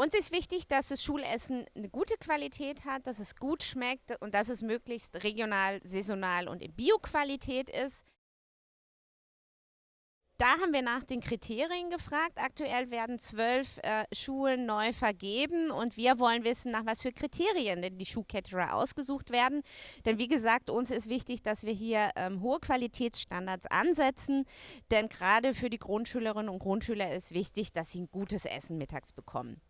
Uns ist wichtig, dass das Schulessen eine gute Qualität hat, dass es gut schmeckt und dass es möglichst regional, saisonal und in Bioqualität ist. Da haben wir nach den Kriterien gefragt. Aktuell werden zwölf äh, Schulen neu vergeben und wir wollen wissen, nach was für Kriterien denn die Schuhcaterer ausgesucht werden. Denn wie gesagt, uns ist wichtig, dass wir hier ähm, hohe Qualitätsstandards ansetzen. Denn gerade für die Grundschülerinnen und Grundschüler ist wichtig, dass sie ein gutes Essen mittags bekommen.